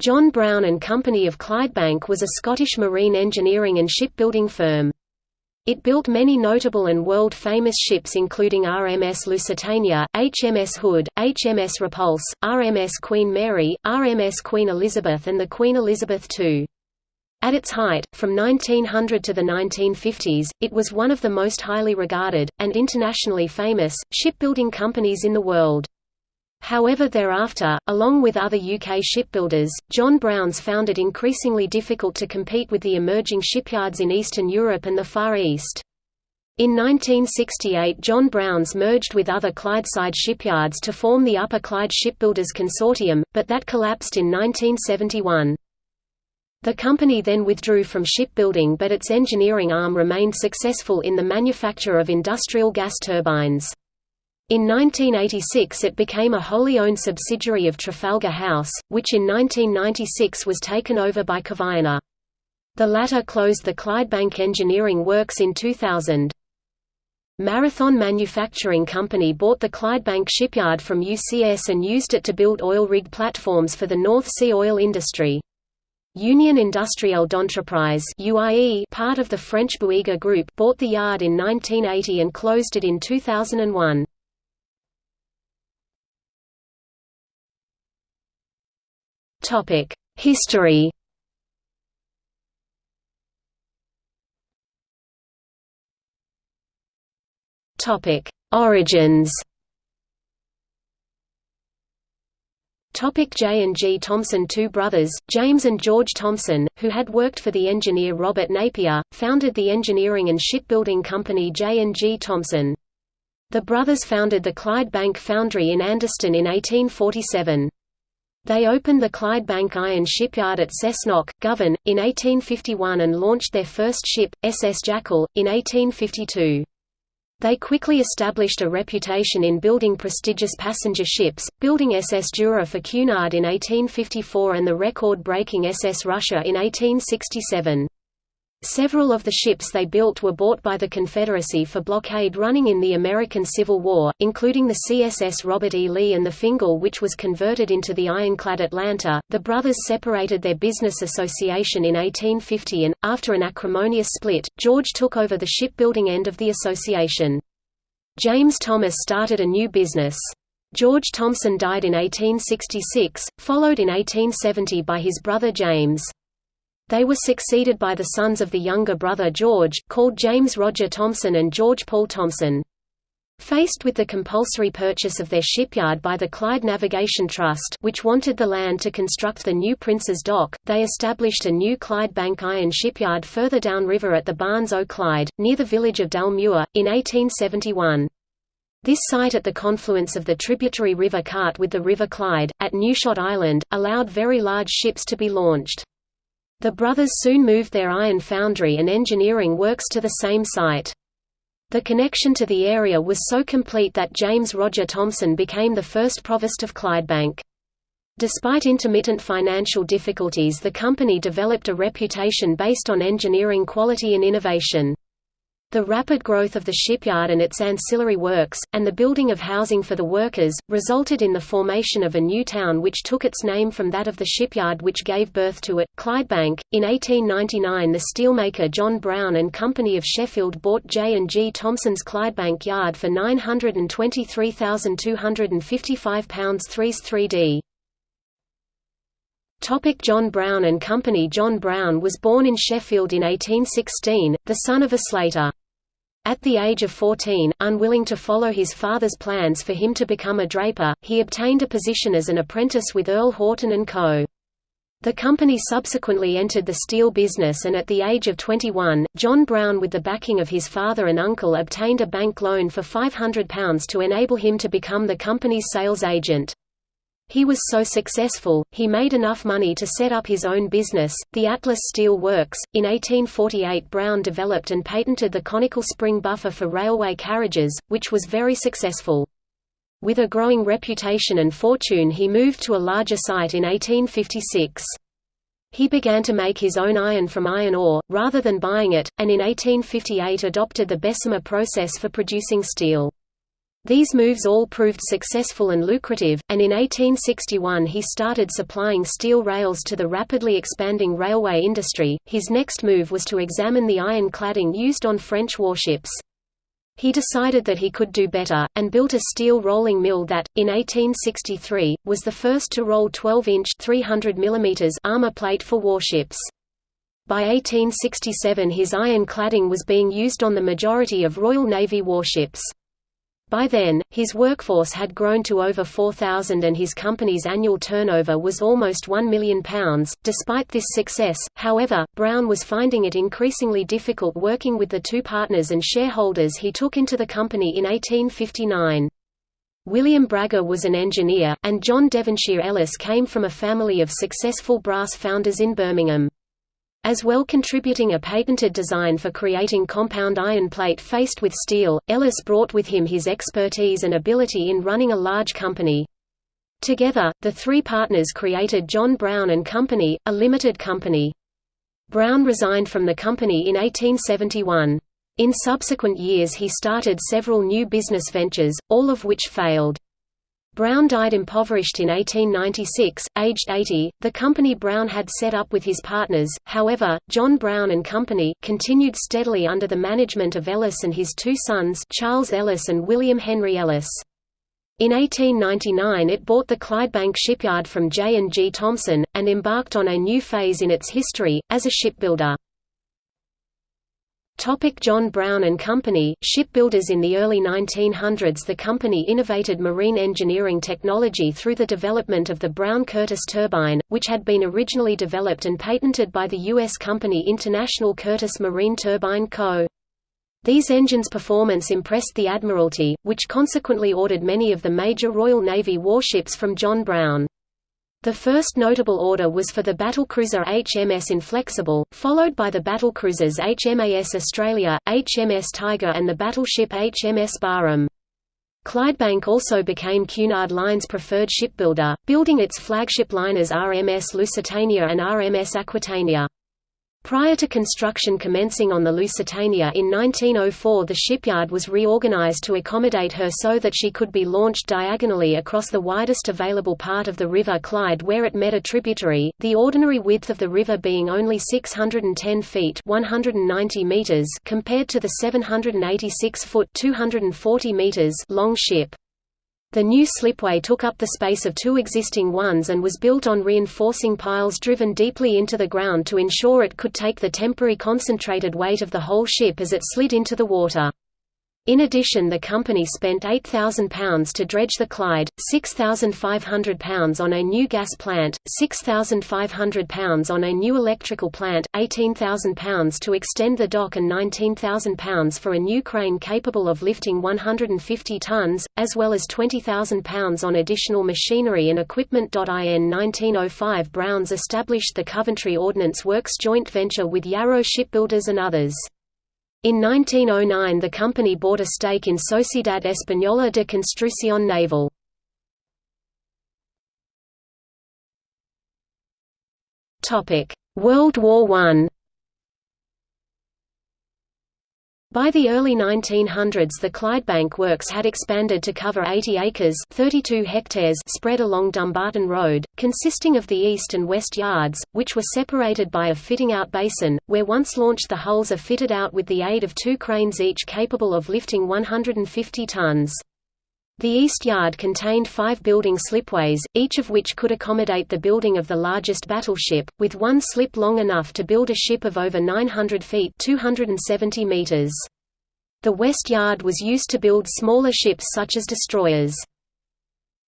John Brown and Company of Clydebank was a Scottish marine engineering and shipbuilding firm. It built many notable and world-famous ships including RMS Lusitania, HMS Hood, HMS Repulse, RMS Queen Mary, RMS Queen Elizabeth and the Queen Elizabeth II. At its height, from 1900 to the 1950s, it was one of the most highly regarded, and internationally famous, shipbuilding companies in the world. However thereafter, along with other UK shipbuilders, John Browns found it increasingly difficult to compete with the emerging shipyards in Eastern Europe and the Far East. In 1968 John Browns merged with other Clydeside shipyards to form the Upper Clyde Shipbuilders Consortium, but that collapsed in 1971. The company then withdrew from shipbuilding but its engineering arm remained successful in the manufacture of industrial gas turbines. In 1986 it became a wholly owned subsidiary of Trafalgar House, which in 1996 was taken over by Kvaerner. The latter closed the Clydebank Engineering Works in 2000. Marathon Manufacturing Company bought the Clydebank shipyard from UCS and used it to build oil rig platforms for the North Sea oil industry. Union Industrielle d'Entreprise part of the French Bouygues Group bought the yard in 1980 and closed it in 2001. History. Origins. Topic J and G Thomson Two brothers, James and George Thomson, who had worked for the engineer Robert Napier, founded the engineering and shipbuilding company J and G Thomson. The brothers founded the Clydebank Foundry in Anderston in 1847. They opened the Clydebank Iron Shipyard at Cessnock, Govan, in 1851 and launched their first ship, SS Jackal, in 1852. They quickly established a reputation in building prestigious passenger ships, building SS Jura for Cunard in 1854 and the record-breaking SS Russia in 1867. Several of the ships they built were bought by the Confederacy for blockade running in the American Civil War, including the CSS Robert E. Lee and the Fingal which was converted into the ironclad Atlanta. The brothers separated their business association in 1850 and, after an acrimonious split, George took over the shipbuilding end of the association. James Thomas started a new business. George Thomson died in 1866, followed in 1870 by his brother James. They were succeeded by the sons of the younger brother George, called James Roger Thomson and George Paul Thomson. Faced with the compulsory purchase of their shipyard by the Clyde Navigation Trust which wanted the land to construct the new Prince's Dock, they established a new Clydebank Iron shipyard further downriver at the Barns o' Clyde, near the village of Dalmuir, in 1871. This site at the confluence of the tributary River Cart with the River Clyde, at Newshot Island, allowed very large ships to be launched. The brothers soon moved their iron foundry and engineering works to the same site. The connection to the area was so complete that James Roger Thomson became the first provost of Clydebank. Despite intermittent financial difficulties the company developed a reputation based on engineering quality and innovation. The rapid growth of the shipyard and its ancillary works, and the building of housing for the workers, resulted in the formation of a new town which took its name from that of the shipyard which gave birth to it, Clydebank. In 1899 the steelmaker John Brown and Company of Sheffield bought J and G Thomson's Clydebank Yard for £923,255 3s 3d. Topic John Brown and Company John Brown was born in Sheffield in 1816, the son of a slater. At the age of 14, unwilling to follow his father's plans for him to become a draper, he obtained a position as an apprentice with Earl Horton & Co. The company subsequently entered the steel business and at the age of 21, John Brown with the backing of his father and uncle obtained a bank loan for £500 to enable him to become the company's sales agent. He was so successful, he made enough money to set up his own business, the Atlas Steel Works. In 1848, Brown developed and patented the conical spring buffer for railway carriages, which was very successful. With a growing reputation and fortune, he moved to a larger site in 1856. He began to make his own iron from iron ore, rather than buying it, and in 1858 adopted the Bessemer process for producing steel. These moves all proved successful and lucrative, and in 1861 he started supplying steel rails to the rapidly expanding railway industry. His next move was to examine the iron cladding used on French warships. He decided that he could do better, and built a steel rolling mill that, in 1863, was the first to roll 12-inch armor plate for warships. By 1867 his iron cladding was being used on the majority of Royal Navy warships. By then, his workforce had grown to over 4,000 and his company's annual turnover was almost £1 million. Despite this success, however, Brown was finding it increasingly difficult working with the two partners and shareholders he took into the company in 1859. William Bragger was an engineer, and John Devonshire Ellis came from a family of successful brass founders in Birmingham as well contributing a patented design for creating compound iron plate faced with steel. Ellis brought with him his expertise and ability in running a large company. Together, the three partners created John Brown and Company, a limited company. Brown resigned from the company in 1871. In subsequent years he started several new business ventures, all of which failed. Brown died impoverished in 1896, aged 80. The company Brown had set up with his partners, however, John Brown and Company, continued steadily under the management of Ellis and his two sons, Charles Ellis and William Henry Ellis. In 1899 it bought the Clydebank shipyard from J. and G. Thomson, and embarked on a new phase in its history, as a shipbuilder. Topic John Brown and Company, shipbuilders In the early 1900s the company innovated marine engineering technology through the development of the Brown-Curtis turbine, which had been originally developed and patented by the U.S. company International Curtis Marine Turbine Co. These engines' performance impressed the Admiralty, which consequently ordered many of the major Royal Navy warships from John Brown. The first notable order was for the battlecruiser HMS Inflexible, followed by the battlecruisers HMAS Australia, HMS Tiger and the battleship HMS Barham. Clydebank also became Cunard Line's preferred shipbuilder, building its flagship liners RMS Lusitania and RMS Aquitania. Prior to construction commencing on the Lusitania in 1904 the shipyard was reorganized to accommodate her so that she could be launched diagonally across the widest available part of the River Clyde where it met a tributary, the ordinary width of the river being only 610 feet 190 meters compared to the 786-foot 240 meters long ship. The new slipway took up the space of two existing ones and was built on reinforcing piles driven deeply into the ground to ensure it could take the temporary concentrated weight of the whole ship as it slid into the water. In addition the company spent £8,000 to dredge the Clyde, £6,500 on a new gas plant, £6,500 on a new electrical plant, £18,000 to extend the dock and £19,000 for a new crane capable of lifting 150 tons, as well as £20,000 on additional machinery and equipment. In 1905 Browns established the Coventry Ordnance Works joint venture with Yarrow Shipbuilders and others. In 1909 the company bought a stake in Sociedad Española de Construcción Naval. World War I By the early 1900s the Clydebank Works had expanded to cover 80 acres 32 hectares spread along Dumbarton Road, consisting of the east and west yards, which were separated by a fitting-out basin, where once launched the hulls are fitted out with the aid of two cranes each capable of lifting 150 tons. The east yard contained five building slipways, each of which could accommodate the building of the largest battleship, with one slip long enough to build a ship of over 900 feet 270 meters. The west yard was used to build smaller ships such as destroyers.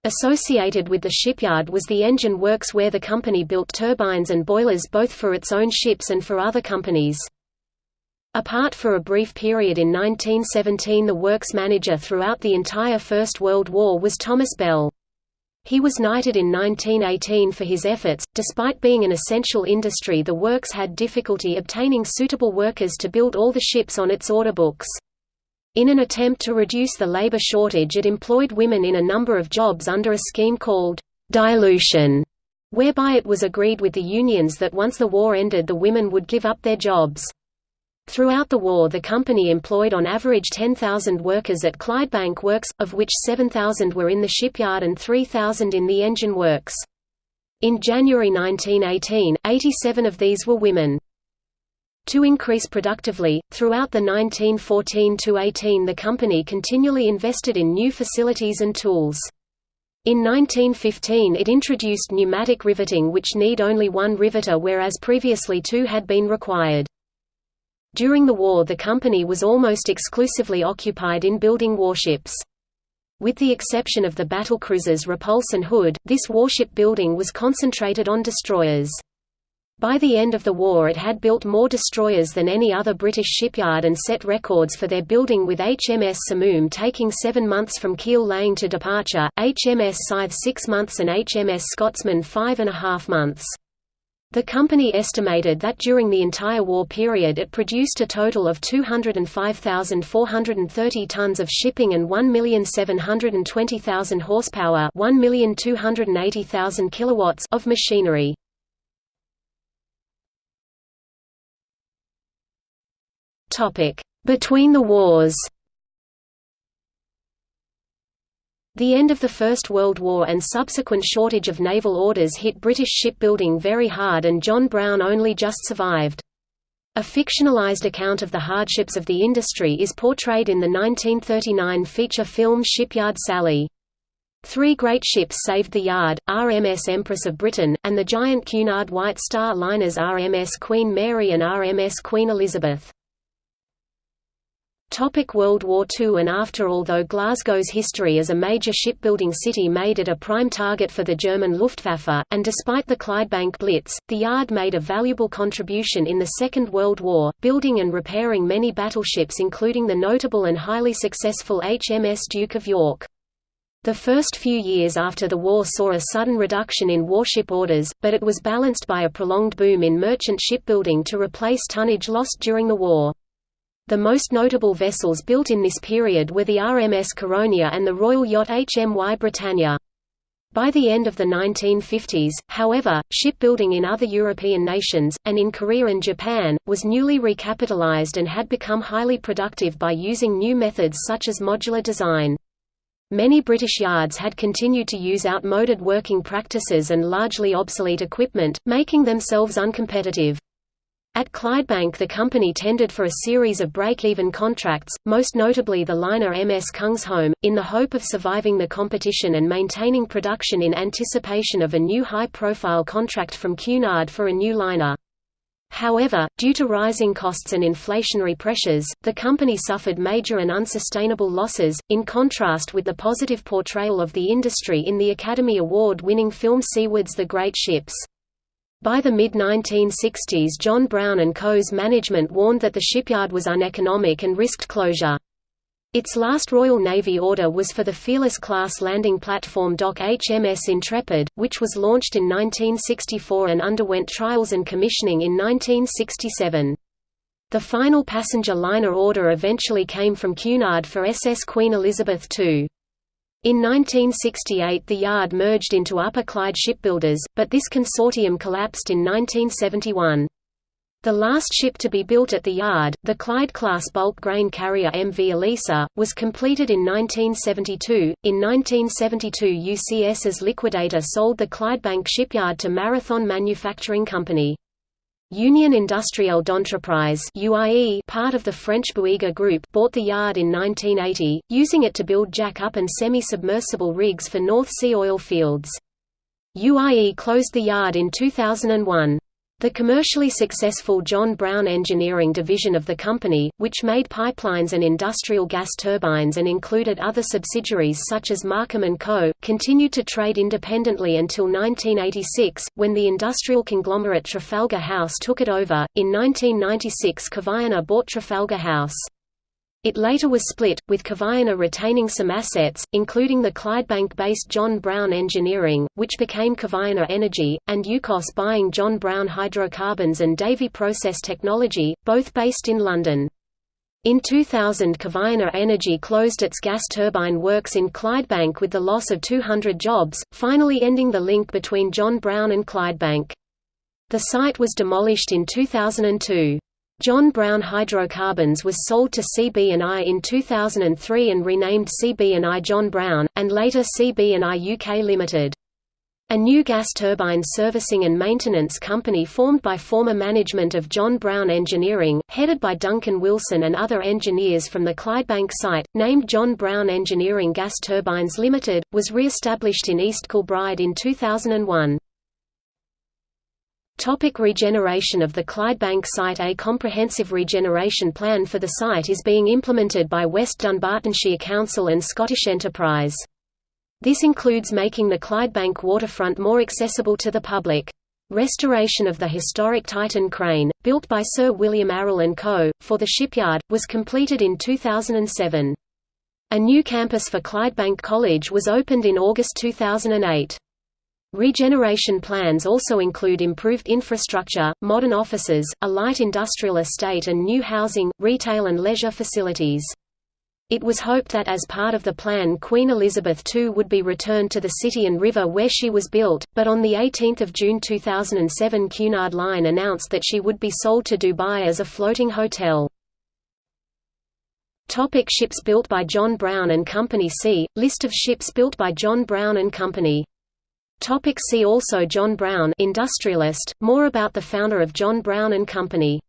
Associated with the shipyard was the engine works where the company built turbines and boilers both for its own ships and for other companies. Apart for a brief period in 1917 the works manager throughout the entire First World War was Thomas Bell. He was knighted in 1918 for his efforts. Despite being an essential industry, the works had difficulty obtaining suitable workers to build all the ships on its order books. In an attempt to reduce the labor shortage, it employed women in a number of jobs under a scheme called dilution, whereby it was agreed with the unions that once the war ended, the women would give up their jobs. Throughout the war the company employed on average 10,000 workers at Clydebank Works, of which 7,000 were in the shipyard and 3,000 in the engine works. In January 1918, 87 of these were women. To increase productively, throughout the 1914–18 the company continually invested in new facilities and tools. In 1915 it introduced pneumatic riveting which need only one riveter whereas previously two had been required. During the war the company was almost exclusively occupied in building warships. With the exception of the battlecruisers Repulse and Hood, this warship building was concentrated on destroyers. By the end of the war it had built more destroyers than any other British shipyard and set records for their building with HMS Simoom taking seven months from keel laying to departure, HMS Scythe six months and HMS Scotsman five and a half months. The company estimated that during the entire war period it produced a total of 205,430 tons of shipping and 1,720,000 horsepower 1,280,000 kilowatts of machinery. Between the wars The end of the First World War and subsequent shortage of naval orders hit British shipbuilding very hard and John Brown only just survived. A fictionalized account of the hardships of the industry is portrayed in the 1939 feature film Shipyard Sally. Three great ships saved the yard, RMS Empress of Britain, and the giant Cunard White Star liners RMS Queen Mary and RMS Queen Elizabeth. Topic World War II and after Although Glasgow's history as a major shipbuilding city made it a prime target for the German Luftwaffe, and despite the Clydebank Blitz, the yard made a valuable contribution in the Second World War, building and repairing many battleships including the notable and highly successful HMS Duke of York. The first few years after the war saw a sudden reduction in warship orders, but it was balanced by a prolonged boom in merchant shipbuilding to replace tonnage lost during the war. The most notable vessels built in this period were the RMS Caronia and the royal yacht HMY Britannia. By the end of the 1950s, however, shipbuilding in other European nations, and in Korea and Japan, was newly recapitalized and had become highly productive by using new methods such as modular design. Many British yards had continued to use outmoded working practices and largely obsolete equipment, making themselves uncompetitive. At Clydebank the company tendered for a series of break-even contracts, most notably the liner MS Kungsholm, in the hope of surviving the competition and maintaining production in anticipation of a new high-profile contract from Cunard for a new liner. However, due to rising costs and inflationary pressures, the company suffered major and unsustainable losses, in contrast with the positive portrayal of the industry in the Academy Award-winning film Seawards The Great Ships. By the mid-1960s John Brown & Co.'s management warned that the shipyard was uneconomic and risked closure. Its last Royal Navy order was for the Fearless-class landing platform dock HMS Intrepid, which was launched in 1964 and underwent trials and commissioning in 1967. The final passenger liner order eventually came from Cunard for SS Queen Elizabeth II. In 1968 the yard merged into Upper Clyde Shipbuilders, but this consortium collapsed in 1971. The last ship to be built at the yard, the Clyde-class bulk grain carrier MV Elisa, was completed in 1972. In 1972 UCS's liquidator sold the Clydebank shipyard to Marathon Manufacturing Company. Union Industrielle d'Entreprise part of the French Bouygues Group, bought the yard in 1980, using it to build jack-up and semi-submersible rigs for North Sea oil fields. UIE closed the yard in 2001. The commercially successful John Brown Engineering division of the company, which made pipelines and industrial gas turbines and included other subsidiaries such as Markham & Co., continued to trade independently until 1986, when the industrial conglomerate Trafalgar House took it over. In 1996 Kvaerner bought Trafalgar House. It later was split, with Kvaerner retaining some assets, including the Clydebank-based John Brown Engineering, which became Kvaerner Energy, and Yukos buying John Brown Hydrocarbons and Davy Process Technology, both based in London. In 2000 Kvaerner Energy closed its gas turbine works in Clydebank with the loss of 200 jobs, finally ending the link between John Brown and Clydebank. The site was demolished in 2002. John Brown Hydrocarbons was sold to CB&I in 2003 and renamed CB&I John Brown, and later CB&I UK Limited. A new gas turbine servicing and maintenance company formed by former management of John Brown Engineering, headed by Duncan Wilson and other engineers from the Clydebank site, named John Brown Engineering Gas Turbines Limited, was re-established in East Kilbride in 2001. Topic regeneration of the Clydebank site A comprehensive regeneration plan for the site is being implemented by West Dunbartonshire Council and Scottish Enterprise. This includes making the Clydebank waterfront more accessible to the public. Restoration of the historic Titan crane, built by Sir William Arrol & Co., for the shipyard, was completed in 2007. A new campus for Clydebank College was opened in August 2008. Regeneration plans also include improved infrastructure, modern offices, a light industrial estate and new housing, retail and leisure facilities. It was hoped that as part of the plan Queen Elizabeth II would be returned to the city and river where she was built, but on 18 June 2007 Cunard Line announced that she would be sold to Dubai as a floating hotel. Topic ships built by John Brown and Company See, List of ships built by John Brown and Company. Topic see also John Brown industrialist, more about the founder of John Brown and Company